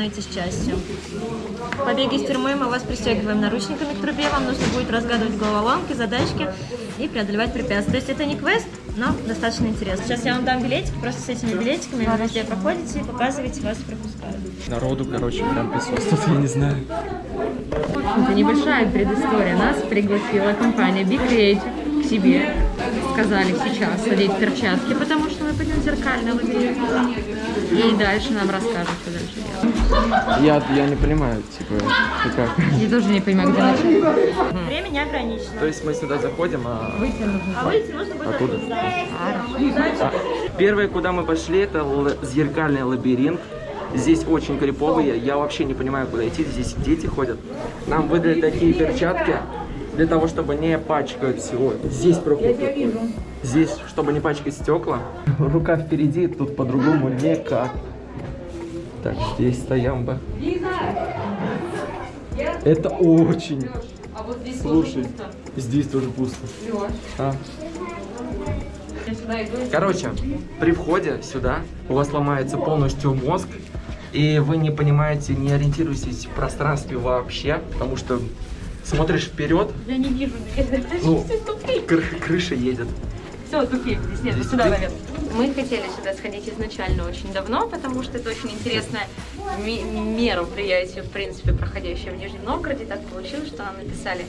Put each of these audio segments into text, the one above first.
становитесь частью. В побеге из тюрьмы мы вас пристегиваем наручниками к трубе. Вам нужно будет разгадывать головоломки, задачки и преодолевать препятствия. То есть это не квест, но достаточно интересно. Сейчас я вам дам билетик, просто с этими билетиками вы везде проходите, показываете, вас пропускают. Народу, короче, прям присутствует, я не знаю. Это небольшая предыстория. Нас пригласила компания Big Creative к себе. Сказали сейчас одеть перчатки, потому что мы пойдем в зеркальный лабиринт. И дальше нам расскажут, что дальше. Я, я не понимаю, типа, как? Я тоже не понимаю, где начать. Время не ограничено. То есть мы сюда заходим, а Выйти нужно. А выйти нужно будет Оттуда? оттуда. Первое, куда мы пошли, это зеркальный лабиринт. Здесь очень криповые, я вообще не понимаю, куда идти, здесь дети ходят. Нам выдали такие перчатки для того, чтобы не пачкать всего. Здесь проход такой. Здесь, чтобы не пачкать стекла. Рука впереди, тут по-другому никак. Так, здесь стоям бы. Это очень. А вот здесь Слушай, здесь тоже пусто. А. Сюда иду. Короче, при входе сюда у вас ломается полностью мозг, и вы не понимаете, не ориентируетесь в пространстве вообще, потому что смотришь вперед, Я не вижу. Ну, кры- крыша едет. Все, тупик. Здесь нет, сюда наверх. Мы хотели сюда сходить изначально очень давно, потому что это очень интересное мероприятие, в принципе, проходящее в Нижнем Новгороде. Так получилось, что нам написали...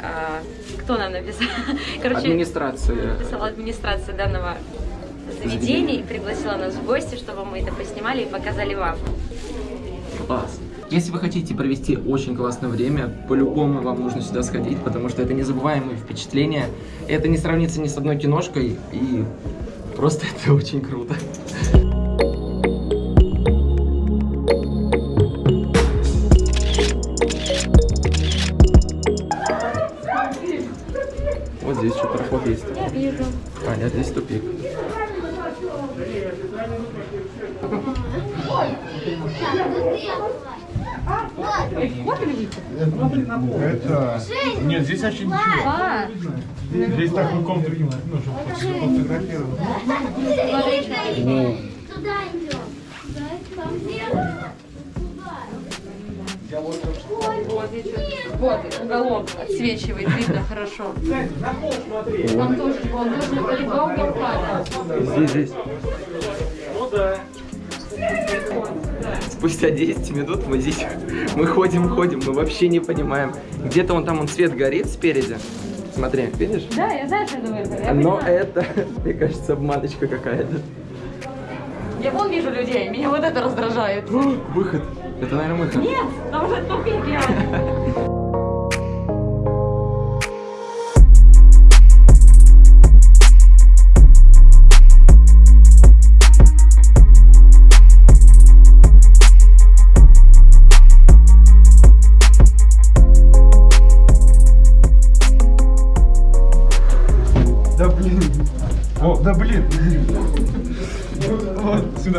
а, кто нам написал? Короче, Администрация. написала администрация данного заведения и пригласила нас в гости, чтобы мы это поснимали и показали вам. Класс. Если вы хотите провести очень классное время, по-любому вам нужно сюда сходить, потому что это незабываемые впечатления. Это не сравнится ни с одной киношкой, и просто это очень круто. Вот здесь что проход есть. Я вижу. А, нет, здесь тупик. Это... Нет, здесь вообще ничего. А, Здесь такой комнат, ну, чтобы фотографировать. Туда идем. Вот, уголок отсвечивает, видно хорошо. Там тоже, вон, нужно только два уголка. Здесь, здесь. Спустя 10 минут мы здесь, мы ходим, ходим, мы вообще не понимаем. Где-то он там, он свет горит спереди. Смотри, видишь? Да, я знаю, что это выход. Я, Но понимаю. это, мне кажется, обманочка какая-то. я вон вижу людей, меня вот это раздражает. Выход. Это, наверное, выход. Нет, там уже тупик я.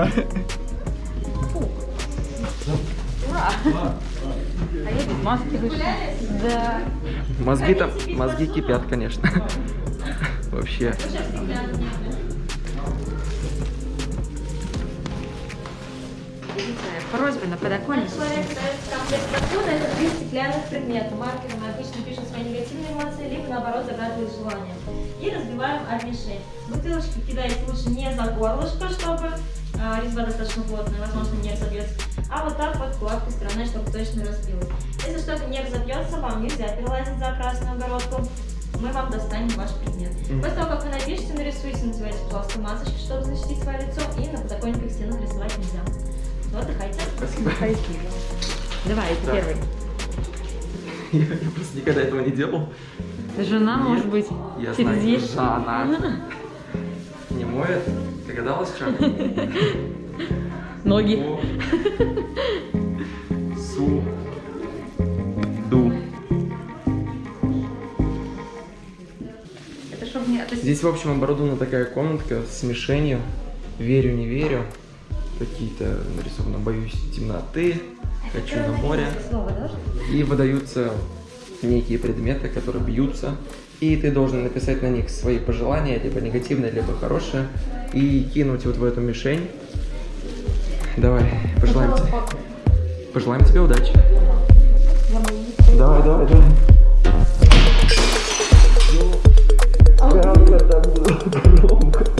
Сюда. А я без маски вышла. Да. Мозги там, мозги кипят, конечно. Вообще. По просьбе на дает комплект подхода, это три стеклянных предмета. Маркером мы обычно пишем свои негативные эмоции, либо наоборот загадывают желания. И разбиваем об мишень. Бутылочки кидать лучше не за горлышко, чтобы резьба достаточно плотная, возможно, не разобьется, а вот так вот гладкой стороной, чтобы точно разбилось. Если что-то не разобьется, вам нельзя перелазить за красную огородку. Мы вам достанем ваш предмет. После того, как вы напишете, нарисуйте, надевайте, пожалуйста, масочки, чтобы защитить свое лицо, и на подоконниках стенах рисовать нельзя. Ну, отдыхайте. Спасибо. Давай, ты первый. Я, я просто никогда этого не делал. Жена, Нет, может быть, Я через знаю. Жанна. Не моет? Догадалась, что? Ноги. Су. Ду. Это чтобы не... Здесь, в общем, оборудована такая комнатка с мишенью. Верю, не верю. Какие-то нарисовано «Боюсь темноты», «Хочу на море». И выдаются некие предметы, которые бьются. И ты должен написать на них свои пожелания, либо негативные, либо хорошие, и кинуть вот в эту мишень. Давай, пожелаем тебе. Пожелаем тебе удачи. Давай, давай, давай. Я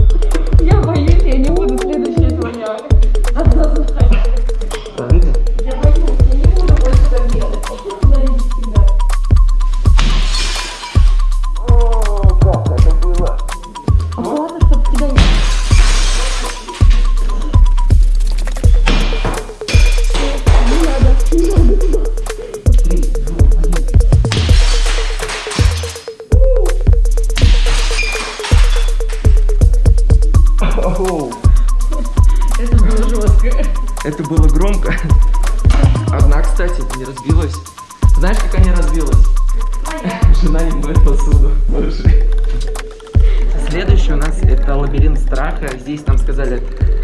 Это было громко. Одна, кстати, не разбилась. Знаешь, как она разбилась? Жена не моет посуду. Следующий у нас это лабиринт страха. Здесь нам сказали,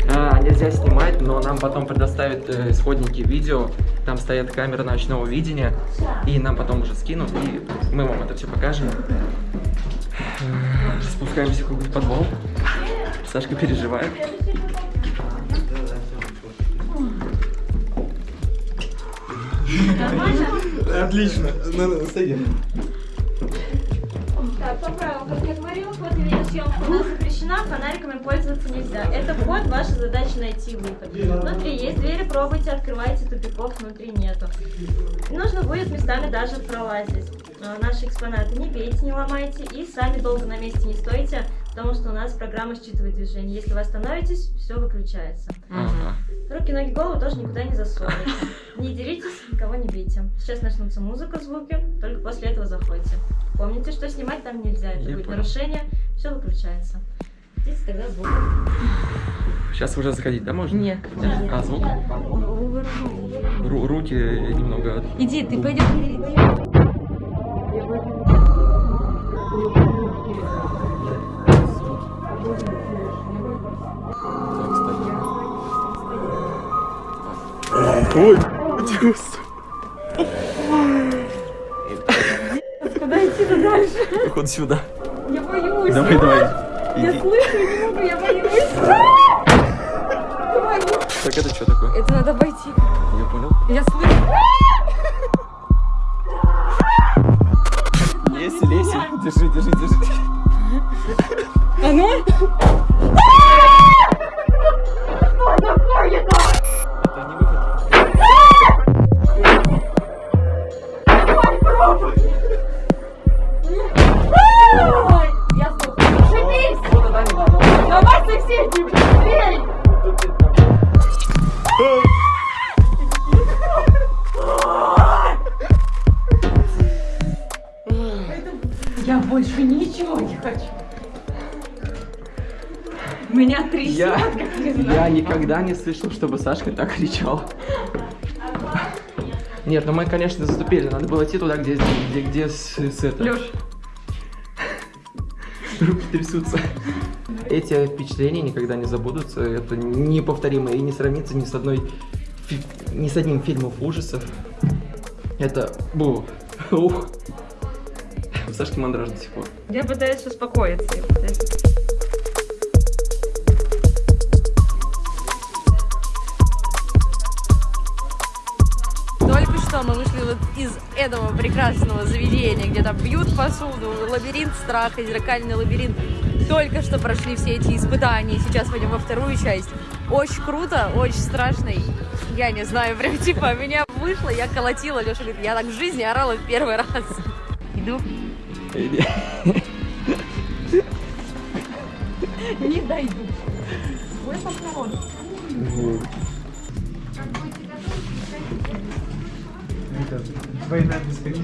«А, нельзя снимать, но нам потом предоставят э, исходники видео. Там стоят камеры ночного видения. И нам потом уже скинут, и мы вам это все покажем. Э, Спускаемся в какой-то подвал. Сашка переживает. Отлично. Ну, садим. Так, по правилам, как я говорила, вход и видеосъемка у нас запрещена, фонариками пользоваться нельзя. Это вход, ваша задача найти выход. Внутри есть двери, пробуйте, открывайте, тупиков внутри нету. Нужно будет местами даже пролазить. А, Наши экспонаты не бейте, не ломайте и сами долго на месте не стойте, потому что у нас программа считывает движение. Если вы остановитесь, все выключается. Ага. Руки, ноги, голову тоже никуда не засовывайте. Не деритесь, никого не бейте. Сейчас начнутся музыка, звуки, только после этого заходите. Помните, что снимать там нельзя, это Я будет понял. нарушение, все выключается. Здесь тогда звук. Сейчас уже заходить, да, можно? Нет. А, звук? Ру- руки немного... от- Иди, ты пойдешь. Ой, чувство. Куда идти-то дальше? Походу сюда. Я боюсь. Давай, давай. Я Иди. слышу, не могу, я боюсь. Так это что такое? Это надо обойти. Я понял. Я слышу. Леси, леси. Держи, держи, держи. Оно? Это никогда не слышал, чтобы Сашка так кричал. Нет, ну мы, конечно, заступили. Надо было идти туда, где, где, где с, с это. Лёш, Руки трясутся. Эти впечатления никогда не забудутся. Это неповторимо и не сравнится ни с одной ни с одним фильмом ужасов. Это бу. Ух. У Сашки мандраж до сих пор. я пытаюсь успокоиться. я пытаюсь- из этого прекрасного заведения, где там бьют посуду, лабиринт страха, зеркальный лабиринт. Только что прошли все эти испытания, сейчас пойдем во вторую часть. Очень круто, очень страшно. Я не знаю, прям типа меня вышло, я колотила. Леша говорит, я так в жизни орала в первый раз. Иду. Не дойду. Ой, поворот. Сходить?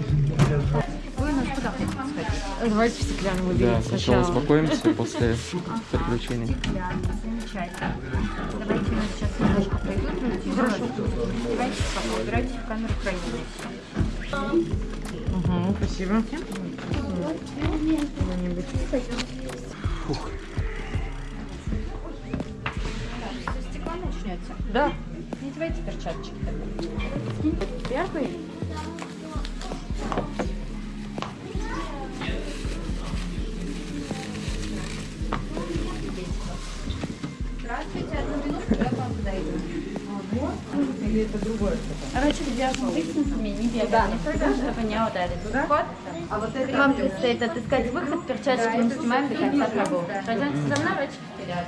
Давайте в стеклянный Да, лабиринт сначала сначала. успокоимся после приключений. Замечательно. Давайте мы сейчас немножко пойдем. Хорошо. Убирайте пока, убирайте в камеру хранения. Угу, спасибо. Стекло Да. Не давайте перчаточки. Первый. Здравствуйте, одну минутку, я вам подойду. Короче, где с лестницами не бегали, чтобы не ударить. Вход. Вам предстоит отыскать выход, перчатки мы снимаем до конца прогулки. Пойдемте за мной, ручки вперед.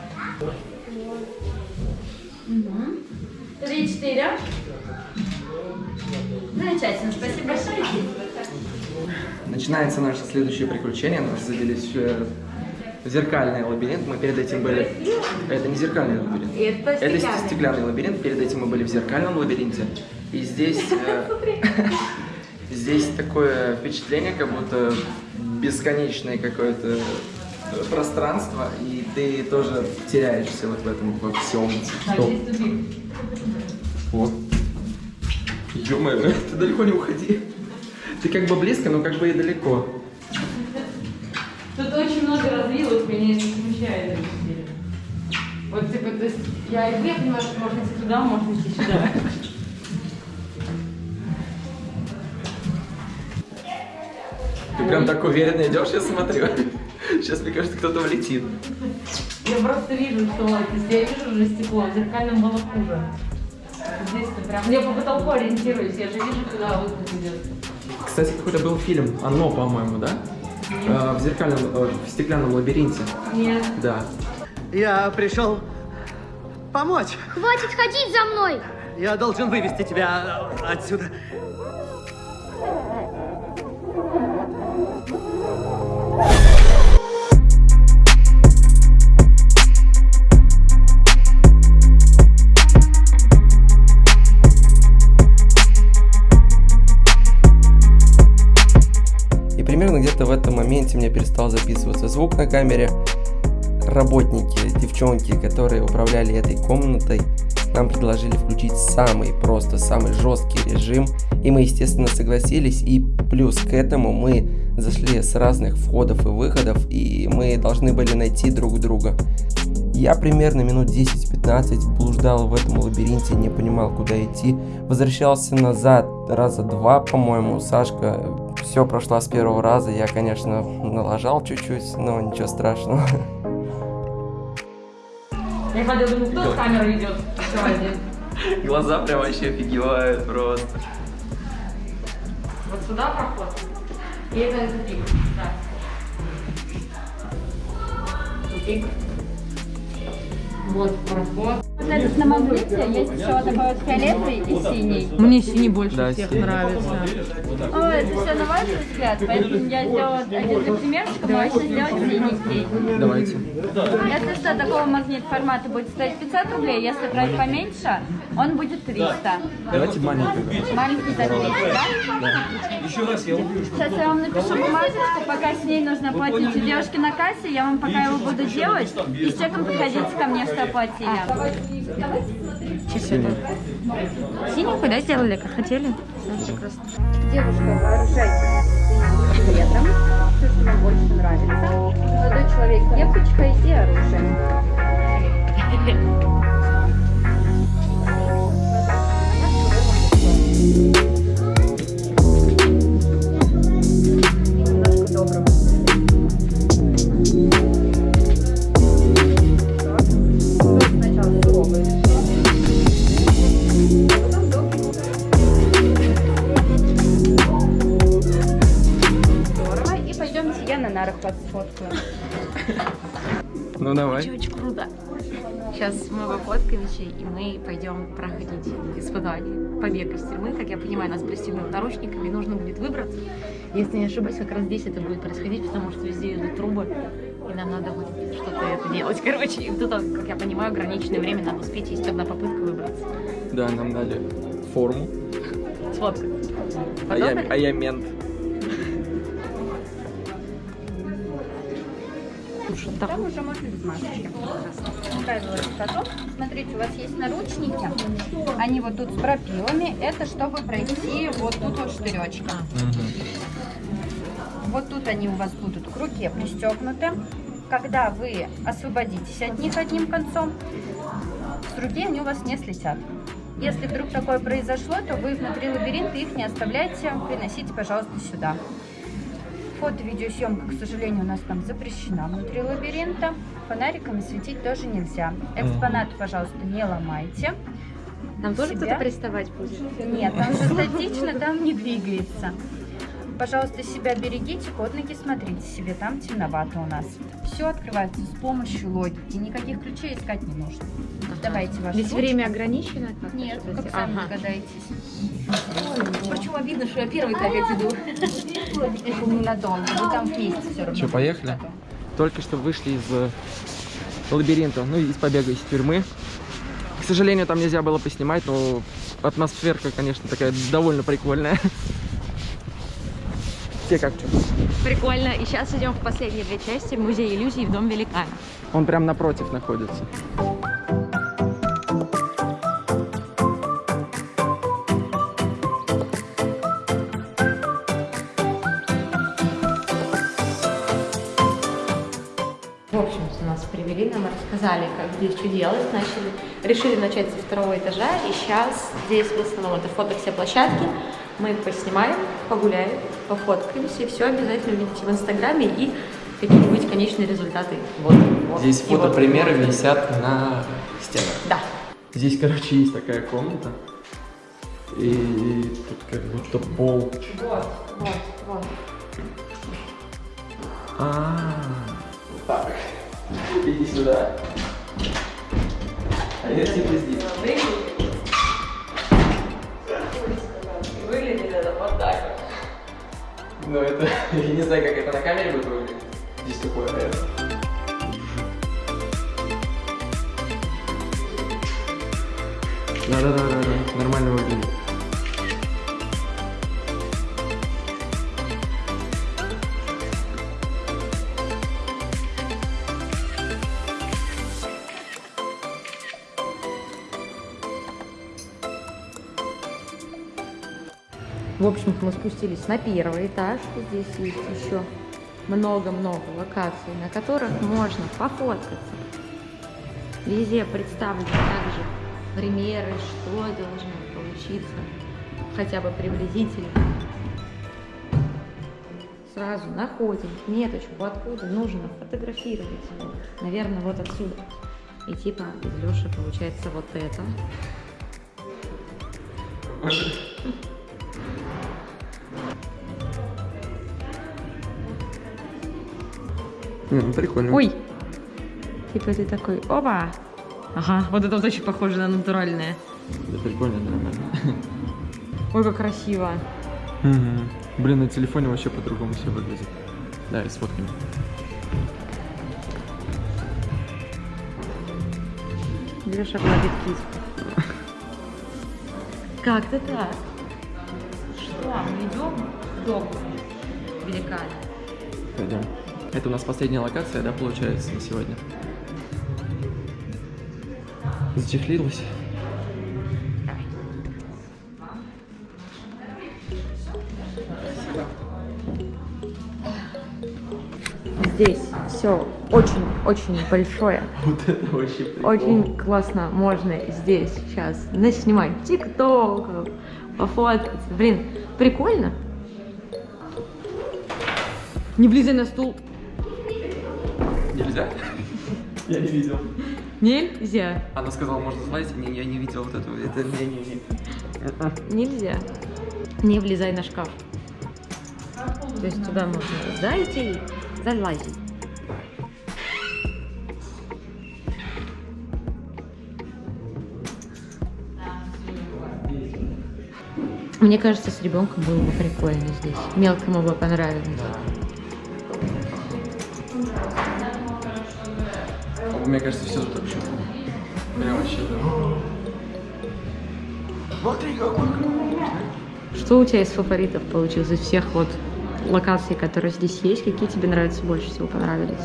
Три, четыре. Замечательно, спасибо большое. Начинается наше следующее приключение. Нас завели в в зеркальный лабиринт. Мы перед этим были... Это не зеркальный лабиринт. Это стеклянный лабиринт. Перед этим мы были в зеркальном лабиринте. И здесь... э, Здесь такое впечатление, как будто бесконечное какое-то пространство, и ты тоже теряешься вот в этом во всем. Стоп. Вот. Ё-моё, ты далеко не уходи. Ты как бы близко, но как бы и далеко. Тут очень много развилок, меня это смущает. Вот, типа, то есть, я и я понимаю, что можно идти туда, можно идти сюда. Ты прям так уверенно идешь, я смотрю. Сейчас, мне кажется, кто-то влетит. Я просто вижу, что вот, если я вижу уже стекло, в зеркальном было хуже. Здесь-то прям... Я по потолку ориентируюсь, я же вижу, куда выход идет. Кстати, какой-то был фильм «Оно», по-моему, да? Э, в зеркальном, э, в стеклянном лабиринте. Нет. Да. Я пришел помочь. Хватит ходить за мной! Я должен вывести тебя отсюда. Где-то в этом моменте мне перестал записываться звук на камере. Работники, девчонки, которые управляли этой комнатой, нам предложили включить самый, просто самый жесткий режим. И мы, естественно, согласились. И плюс к этому мы зашли с разных входов и выходов, и мы должны были найти друг друга. Я примерно минут 10-15 блуждал в этом лабиринте, не понимал, куда идти. Возвращался назад раза два, по-моему. Сашка все прошла с первого раза. Я, конечно, налажал чуть-чуть, но ничего страшного. Я ходила, думаю, кто с камерой ведет? Все один. Глаза прям вообще офигевают просто. Вот сюда проход. И это тупик. Да. Тупик. Вот проход. Этот на магните есть еще такой вот фиолетовый и синий. Мне синий больше Да, всех синий. нравится. О, это все на ваш взгляд, поэтому я сделала один для примерчика, можно сделать синенький. Давайте. Если что, такого магнит формата будет стоить 500 рублей, если брать поменьше, он будет 300. Давайте маленький. Маленький за 200, да? Сейчас я вам напишу бумажечку, пока с ней нужно оплатить у девушки на кассе, я вам пока его буду делать, и с чеком приходите ко мне, что оплатили. Синенькую, да, сделали, как хотели? Девушка, вооружайтесь цветом, все, что вам больше нравится. Молодой человек, кепочка и оружие. Немножко сфоткаю. Ну давай. Очень круто. Сейчас мы в Охотковиче, и мы пойдем проходить испытание. Побег из тюрьмы, как я понимаю, нас пристегнут наручниками, нужно будет выбраться. Если не ошибаюсь, как раз здесь это будет происходить, потому что везде идут трубы, и нам надо будет что-то это делать. Короче, и тут, как я понимаю, ограниченное время надо успеть, есть одна попытка выбраться. Да, нам дали форму. Сфоткать. А я, а я мент. Там уже можно без масочки. Правило. Смотрите, у вас есть наручники. Они вот тут с пропилами. Это чтобы пройти вот тут вот штыречка. Вот тут они у вас будут к руке пристегнуты. Когда вы освободитесь от них одним концом, с руки они у вас не слетят. Если вдруг такое произошло, то вы внутри лабиринта их не оставляйте, приносите, пожалуйста, сюда. Фото-видеосъемка, к сожалению, у нас там запрещена внутри лабиринта. Фонариками светить тоже нельзя. Экспонаты, пожалуйста, не ломайте. Там тоже кто-то приставать будет? Нет, там же статично, там не двигается. Пожалуйста, себя берегите, под ноги смотрите себе, там темновато у нас. Все открывается с помощью логики, никаких ключей искать не нужно. Давайте ваш Здесь время ограничено? как Нет, как сами Ага. догадаетесь. Почему обидно, что я первый опять иду? Это ненадолго, вы там вместе все равно. Что, поехали? Только что вышли из э, лабиринта, ну, из побега из тюрьмы. К сожалению, там нельзя было поснимать, но атмосферка, конечно, такая довольно прикольная. Те как что? Прикольно. И сейчас идем в последние две части музея иллюзий в Дом великана. Он прям напротив находится. В общем, нас привели, нам рассказали, как здесь что делать, начали, решили начать со второго этажа, и сейчас здесь в основном это фото все площадки, мы их поснимаем, погуляем, пофоткаемся, и все обязательно увидите в инстаграме и какие-нибудь конечные результаты. Вот, вот, Здесь фотопримеры вот. висят на стенах. Да. Здесь, короче, есть такая комната. И тут как будто пол. Вот, вот, вот. А, так. Иди сюда. А я типа здесь. Ну это, я не знаю, как это на камере будет выглядеть. Здесь такое, наверное. Да-да-да-да, нормально выглядит. В общем-то, мы спустились на первый этаж. Здесь есть еще много-много локаций, на которых можно пофоткаться. Везде представлены также примеры, что должно получиться, хотя бы приблизительно. Сразу находим меточку, откуда нужно фотографировать. Наверное, вот отсюда. И типа из Леши получается вот это. Ну прикольно. Ой! Типа ты такой, опа! Ага, вот это вот очень похоже на натуральное. Да прикольно, нормально. Ой, как красиво. Мгм. Блин, на телефоне вообще по-другому все выглядит. Да, и сфоткаем. Леша гладит киску. Как ты так? Что, мы идем в дом великана? Пойдем. Это у нас последняя локация, да, получается, на сегодня. Зачехлилась. Здесь все очень-очень большое. Вот это вообще прикол. Очень классно можно здесь сейчас наснимать тиктоков, пофоткаться. Блин, прикольно. Не влезай на стул. Нельзя? Я не видел. Нельзя. Она сказала, можно залазить. Не, я не видел вот этого. Это не-не-не. Нельзя. Не влезай на шкаф. То есть туда можно зайти и залазить. Мне кажется, с ребенком было бы прикольно здесь. Мелкому бы понравилось. Мне кажется, все тут вообще. Прям вообще. Смотри, какой Что у тебя из фаворитов получилось из всех вот локаций, которые здесь есть? Какие тебе нравятся больше всего понравились?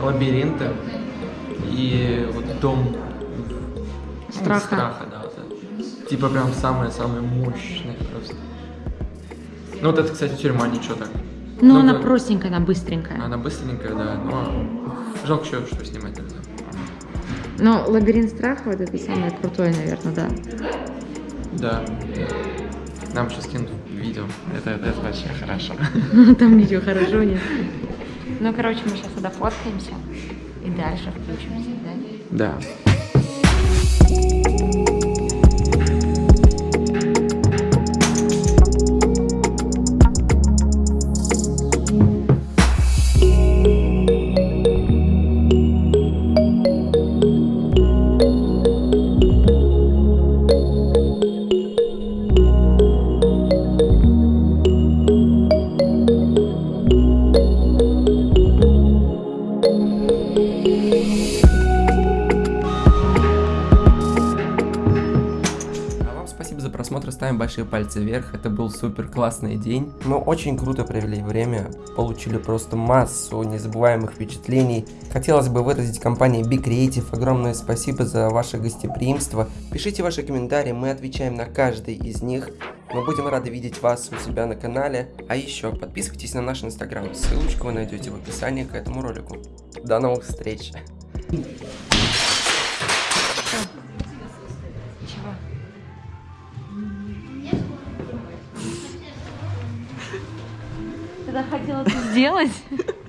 лабиринты и вот дом Страха. страха, да, вот это. Типа прям самое-самое мощное просто. Ну вот это, кстати, тюрьма, ничего так. Ну, Ну, она да. простенькая, она быстренькая. Она быстренькая, да, но жалко, что, что снимать нельзя. Но лабиринт страха вот это самое крутое, наверное, да. Да. Нам сейчас скинут видео. Это, это, это вообще хорошо. Там видео хорошо нет. Ну, короче, мы сейчас сюда фоткаемся и дальше включимся, да? Да. Просмотра, ставим большие пальцы вверх. Это был супер классный день. Мы очень круто провели время, получили просто массу незабываемых впечатлений. Хотелось бы выразить компании Big Creative огромное спасибо за ваше гостеприимство. Пишите ваши комментарии, мы отвечаем на каждый из них. Мы будем рады видеть вас у себя на канале. А еще подписывайтесь на наш инстаграм. Ссылочку вы найдете в описании к этому ролику. До новых встреч! Ты хотела это сделать?